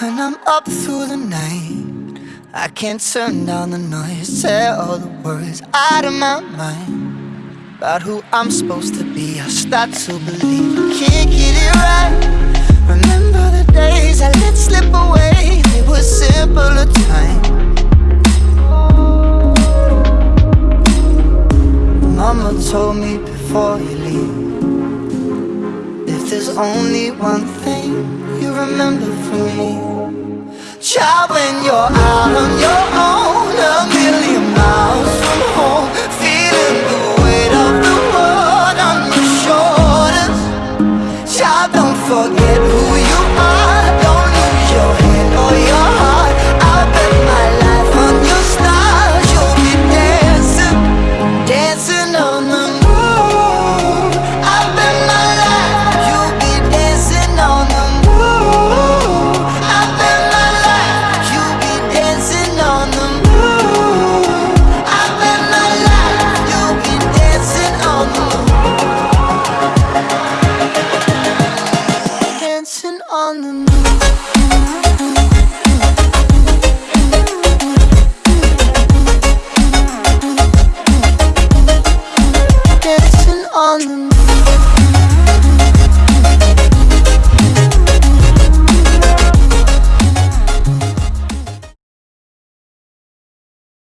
When I'm up through the night I can't turn down the noise Say all the words out of my mind About who I'm supposed to be. I start to believe I can't get it right. Remember the days I let slip away They were simpler times. Mama told me before you leave there's only one thing you remember from me Child, when you're out on your own A million miles from home Feeling the weight of the world on your shoulders. Child, don't forget who you are Thank